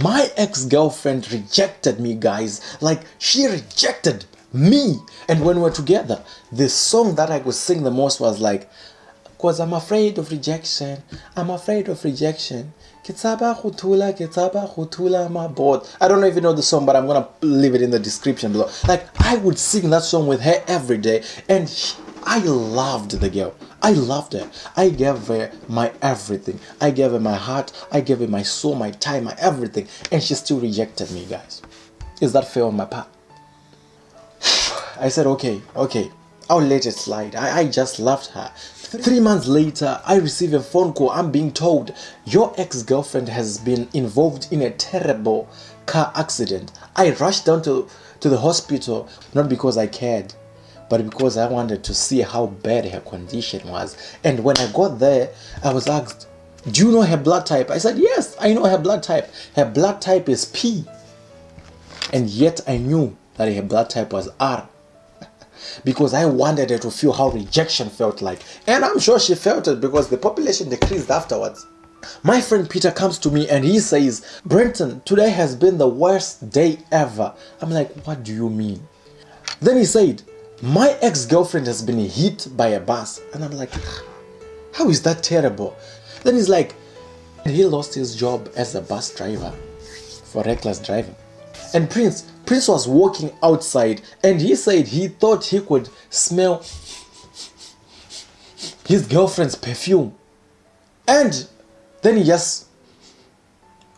My ex-girlfriend rejected me, guys. Like, she rejected me. And when we were together, the song that I could sing the most was like, Cause I'm afraid of rejection. I'm afraid of rejection. I don't know if you know the song, but I'm gonna leave it in the description below. Like I would sing that song with her every day, and she, I loved the girl. I loved her. I gave her my everything. I gave her my heart. I gave her my soul, my time, my everything, and she still rejected me, guys. Is that fair on my part? I said, okay, okay, I'll let it slide. I, I just loved her. Three months later, I receive a phone call. I'm being told your ex-girlfriend has been involved in a terrible car accident. I rushed down to, to the hospital, not because I cared, but because I wanted to see how bad her condition was. And when I got there, I was asked, do you know her blood type? I said, yes, I know her blood type. Her blood type is P. And yet I knew that her blood type was R because I wanted her to feel how rejection felt like. And I'm sure she felt it because the population decreased afterwards. My friend Peter comes to me and he says, Brenton, today has been the worst day ever. I'm like, what do you mean? Then he said, my ex-girlfriend has been hit by a bus. And I'm like, ah, how is that terrible? Then he's like, he lost his job as a bus driver for reckless driving. And Prince, Prince was walking outside and he said he thought he could smell his girlfriend's perfume. And then he just,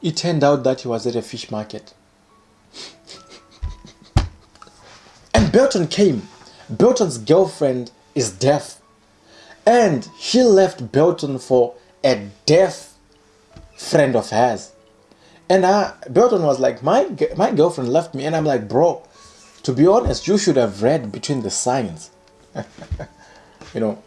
it turned out that he was at a fish market. and Belton came. Belton's girlfriend is deaf. And she left Belton for a deaf friend of hers. And I, Belton was like, my, my girlfriend left me. And I'm like, bro, to be honest, you should have read between the signs. you know.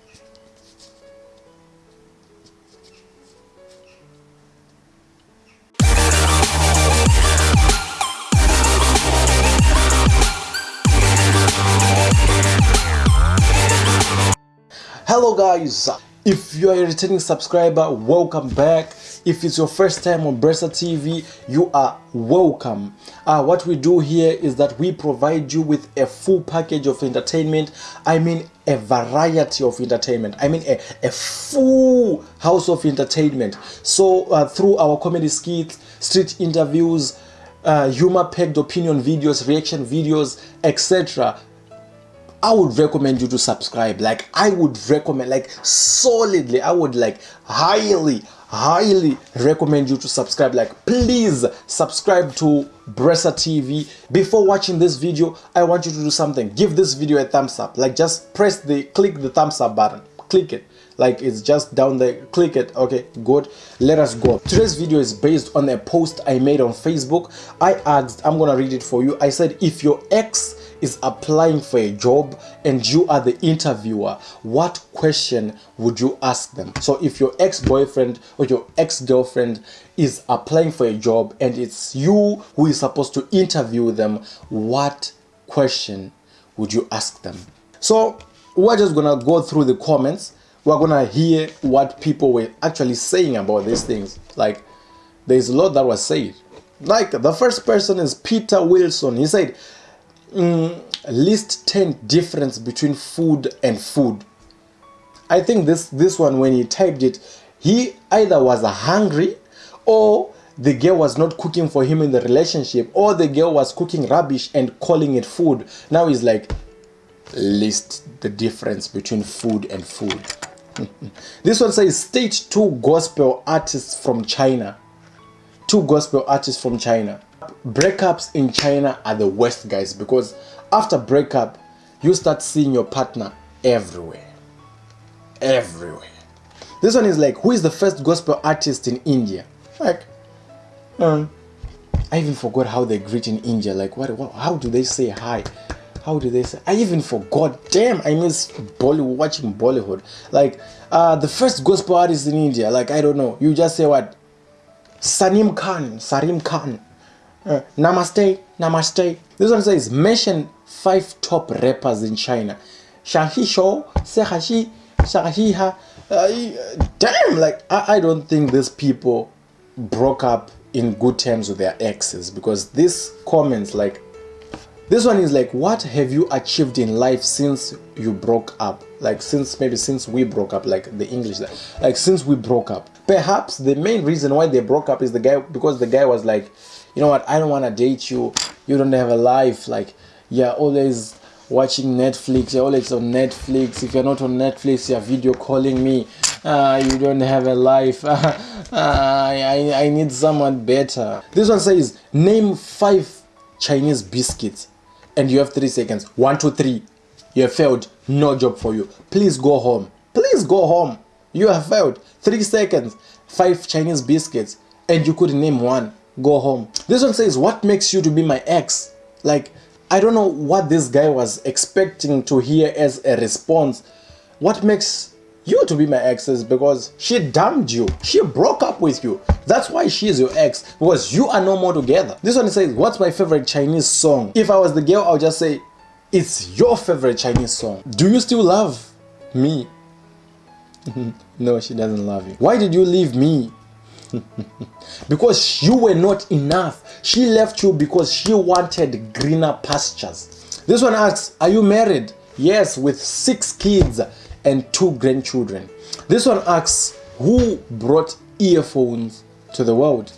Hello guys, if you are a returning subscriber, welcome back. If it's your first time on Bresa TV, you are welcome. Uh, what we do here is that we provide you with a full package of entertainment. I mean a variety of entertainment. I mean a, a full house of entertainment. So uh, through our comedy skits, street interviews, uh, humor-packed opinion videos, reaction videos, etc. I would recommend you to subscribe. Like I would recommend, like solidly, I would like highly, highly recommend you to subscribe. Like please subscribe to Bresa TV before watching this video I want you to do something. Give this video a thumbs up. Like just press the click the thumbs up button. Click it. Like it's just down there. Click it. Okay good. Let us go. Today's video is based on a post i made on facebook. I asked i'm gonna read it for you. I said if your ex is applying for a job and you are the interviewer what question would you ask them? So if your ex-boyfriend or your ex-girlfriend is applying for a job and it's you who is supposed to interview them what question would you ask them? So we're just gonna go through the comments. We're gonna hear what people were actually saying about these things. Like there's a lot that was said. Like the first person is peter wilson. He said mm, list 10 difference between food and food. I think this this one when he typed it he either was hungry or the girl was not cooking for him in the relationship or the girl was cooking rubbish and calling it food. Now he's like list the difference between food and food. This one says stage two gospel artists from china. Two gospel artists from china breakups in china are the worst guys because after breakup you start seeing your partner everywhere. Everywhere. This one is like who is the first gospel artist in india? Like um i even forgot how they greet in india. Like what, what how do they say hi? How do they say i even forgot. Damn i miss bollywood watching bollywood. Like uh the first gospel artist in india like i don't know. You just say what? Sanim khan sarim khan uh, namaste namaste. This one says mention five top rappers in china. Shahisho sehashi shahiha uh, damn like I, I don't think these people broke up in good terms with their exes because this comments like this one is like what have you achieved in life since you broke up? Like since maybe since we broke up like the english like since we broke up. Perhaps the main reason why they broke up is the guy because the guy was like you know what i don't want to date you. You don't have a life. Like you're always watching netflix you're always on netflix. If you're not on netflix you're video calling me. Uh, you don't have a life. Uh, I, I need someone better. This one says name five chinese biscuits and you have three seconds. One two three. You have failed. No job for you. Please go home. Please go home. You have failed. Three seconds. Five chinese biscuits and you could name one go home. This one says what makes you to be my ex? Like i don't know what this guy was expecting to hear as a response. What makes you to be my ex is because she dumped you. She broke up with you. That's why she is your ex because you are no more together. This one says what's my favorite chinese song? If i was the girl i'll just say it's your favorite chinese song. Do you still love me? No she doesn't love you. Why did you leave me because you were not enough. She left you because she wanted greener pastures. This one asks are you married? Yes with six kids and two grandchildren. This one asks who brought earphones to the world?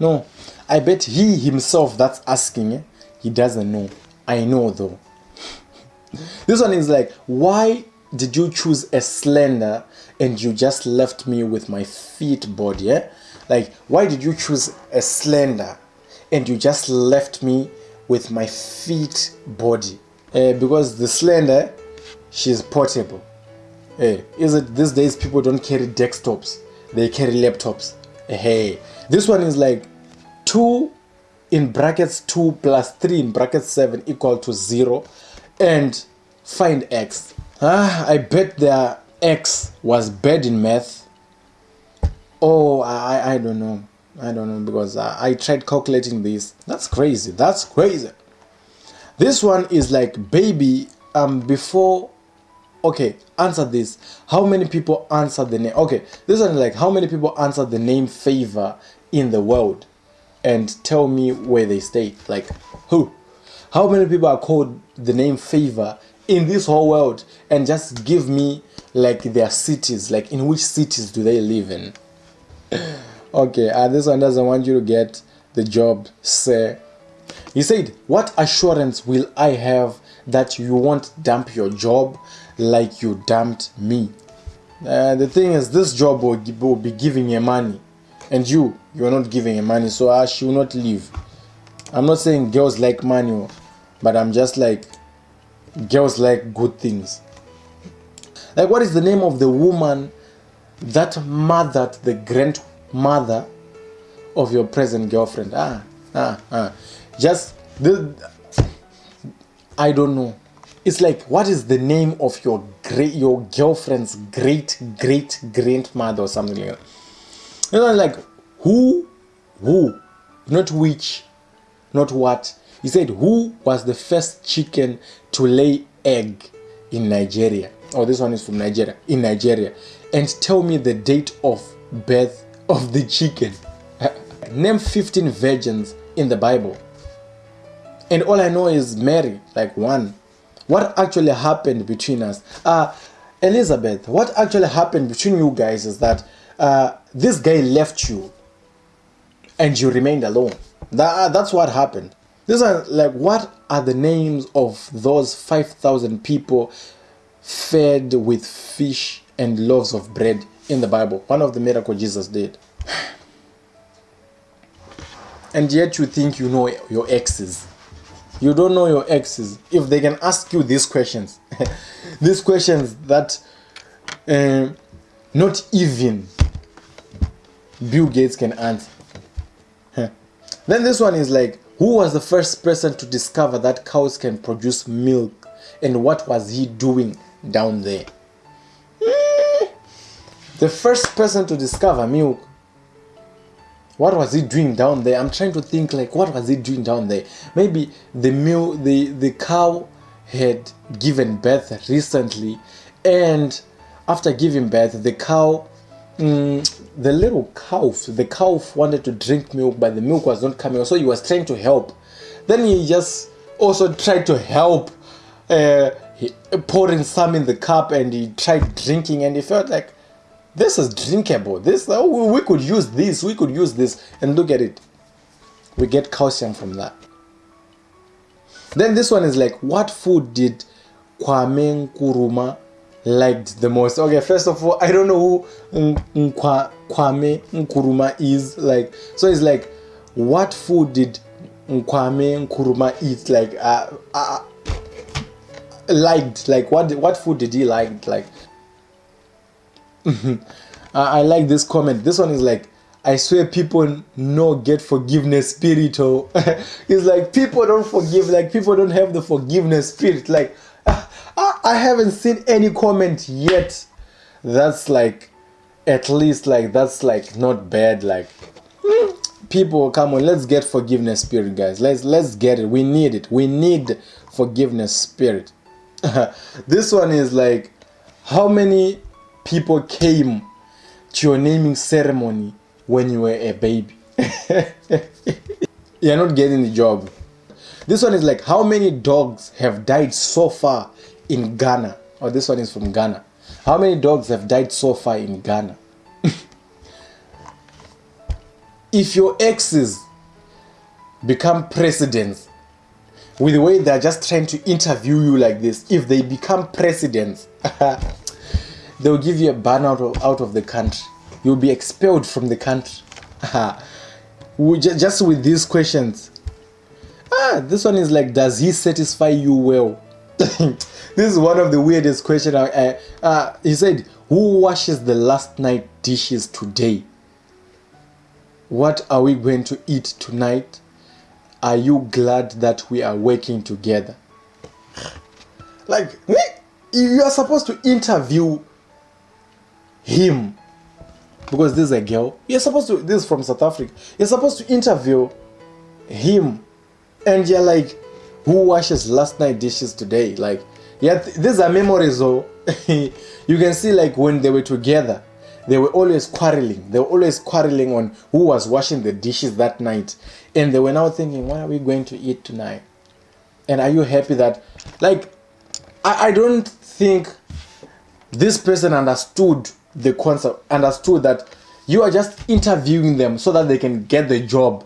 No i bet he himself that's asking eh, he doesn't know. I know though. This one is like why did you choose a slender and you just left me with my feet body eh? like why did you choose a slender and you just left me with my feet body uh, because the slender she's portable. Hey is it these days people don't carry desktops? They carry laptops. Hey. This one is like 2 in brackets 2 plus 3 in brackets 7 equal to 0 and find x ah i bet their x was bad in math. Oh i i don't know. I don't know because I, I tried calculating this. That's crazy. That's crazy. This one is like baby um before okay answer this. How many people answer the name? Okay this one is like how many people answer the name favor in the world? And tell me where they stay like who? How many people are called the name favor in this whole world and just give me like their cities like in which cities do they live in? Okay uh, this one doesn't want you to get the job sir. He said what assurance will i have that you won't dump your job like you dumped me? Uh, the thing is this job will, will be giving you money. And you you're not giving her money so i she will not leave. I'm not saying girls like money but i'm just like girls like good things. Like what is the name of the woman that mothered the grandmother of your present girlfriend? Ah ah ah. Just the i don't know. It's like what is the name of your great your girlfriend's great great grandmother or something like that? You know like who who not which not what. He said who was the first chicken to lay egg in nigeria oh this one is from nigeria in nigeria and tell me the date of birth of the chicken. Name 15 virgins in the bible. And all i know is mary like one. What actually happened between us? Uh elizabeth what actually happened between you guys is that uh this guy left you and you remained alone. That, uh, that's what happened. This are like what are the names of those 5000 people fed with fish and loaves of bread in the bible. One of the miracle jesus did. And yet you think you know your exes. You don't know your exes. If they can ask you these questions these questions that uh, not even bill gates can answer. Then this one is like who was the first person to discover that cows can produce milk? And what was he doing down there? Hmm. the first person to discover milk what was he doing down there? I'm trying to think like what was he doing down there? Maybe the milk the the cow had given birth recently and after giving birth the cow mm, the little calf, the calf wanted to drink milk, but the milk was not coming. So he was trying to help. Then he just also tried to help, uh, pouring some in the cup, and he tried drinking, and he felt like this is drinkable. This oh, we could use this. We could use this, and look at it. We get calcium from that. Then this one is like, what food did Kwame Nkrumah liked the most? Okay, first of all, I don't know who Kwame Nkrumah is. Like, so it's like, what food did Kwame Nkrumah eat? Like, uh, uh, liked. Like, what what food did he like? Like, I, I like this comment. This one is like, I swear people no get forgiveness spirit or oh. it's like people don't forgive like people don't have the forgiveness spirit like I haven't seen any comment yet. That's like at least like that's like not bad like people come on let's get forgiveness spirit guys. Let's let's get it. We need it. We need forgiveness spirit. This one is like how many people came to your naming ceremony when you were a baby. You're not getting the job. This one is like how many dogs have died so far in Ghana? Oh, this one is from Ghana. How many dogs have died so far in Ghana? if your exes become presidents with the way they're just trying to interview you like this, if they become presidents, they'll give you a ban out of, out of the country you'll be expelled from the country. just with these questions. Ah, this one is like, does he satisfy you well? this is one of the weirdest questions. Uh, uh, he said, who washes the last night dishes today? What are we going to eat tonight? Are you glad that we are working together? Like, you are supposed to interview him because this is a girl. You're supposed to, this is from South Africa. You're supposed to interview him. And you're like, who washes last night dishes today? Like, yeah, th these are memories though. you can see like when they were together, they were always quarreling. They were always quarreling on who was washing the dishes that night. And they were now thinking, what are we going to eat tonight? And are you happy that, like, I, I don't think this person understood the concept, understood that you are just interviewing them so that they can get the job,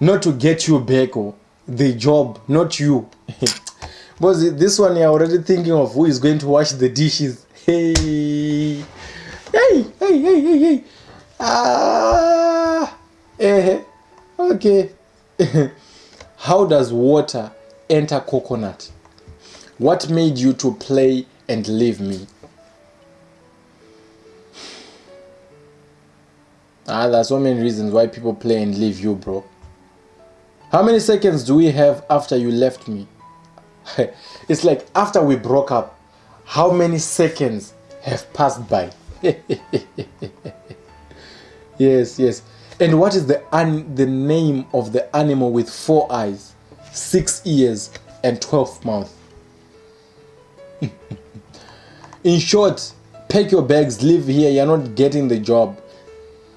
not to get you back or the job, not you. but this one you're already thinking of who is going to wash the dishes. Hey, hey, hey, hey, hey, hey. Ah, eh, okay. How does water enter coconut? What made you to play and leave me? Ah, there's so many reasons why people play and leave you, bro. How many seconds do we have after you left me? it's like after we broke up, how many seconds have passed by? yes, yes. And what is the the name of the animal with four eyes, six ears, and twelve mouths? In short, pack your bags, leave here. You're not getting the job.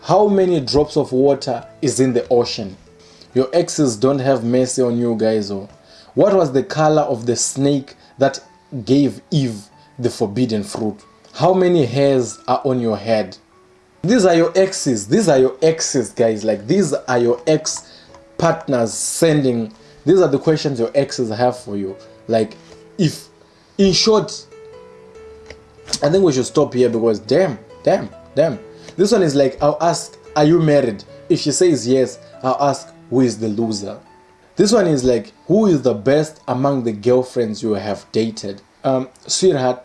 How many drops of water is in the ocean? Your exes don't have mercy on you guys. Oh. What was the color of the snake that gave Eve the forbidden fruit? How many hairs are on your head? These are your exes. These are your exes, guys. Like these are your ex partners sending. These are the questions your exes have for you. Like if, in short, I think we should stop here because damn, damn, damn. This one is like, I'll ask, are you married? If she says yes, I'll ask, who is the loser? This one is like, who is the best among the girlfriends you have dated? Um, sweetheart,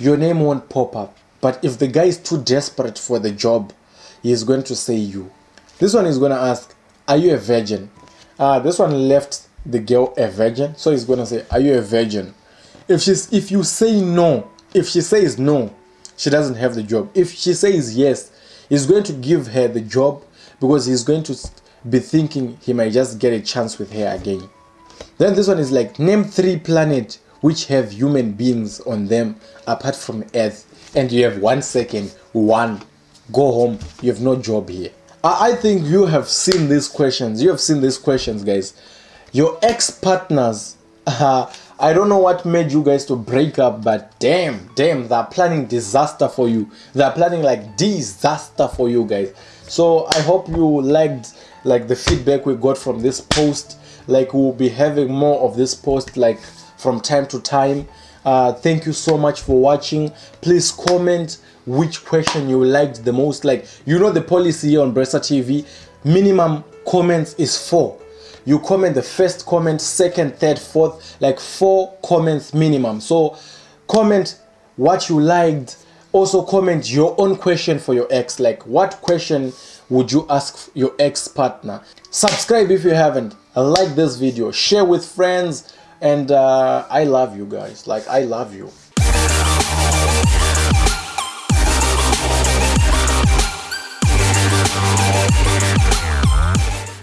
your name won't pop up. But if the guy is too desperate for the job, he is going to say you. This one is going to ask, are you a virgin? Uh, this one left the girl a virgin. So he's going to say, are you a virgin? If, she's, if you say no, if she says no, she doesn't have the job. If she says yes, He's going to give her the job because he's going to be thinking he might just get a chance with her again. Then this one is like, name three planets which have human beings on them apart from Earth. And you have one second, one. go home you have no job here i, I think you have seen these questions you have seen these questions guys your ex-partners uh, i don't know what made you guys to break up but damn damn they're planning disaster for you they're planning like disaster for you guys so i hope you liked like the feedback we got from this post like we'll be having more of this post like from time to time. Uh, thank you so much for watching. Please comment which question you liked the most. Like you know the policy on Bresa TV minimum comments is four. You comment the first comment second third fourth like four comments minimum. So comment what you liked. Also comment your own question for your ex. Like what question would you ask your ex partner subscribe if you haven't. Like this video. Share with friends. And uh, i love you guys. Like i love you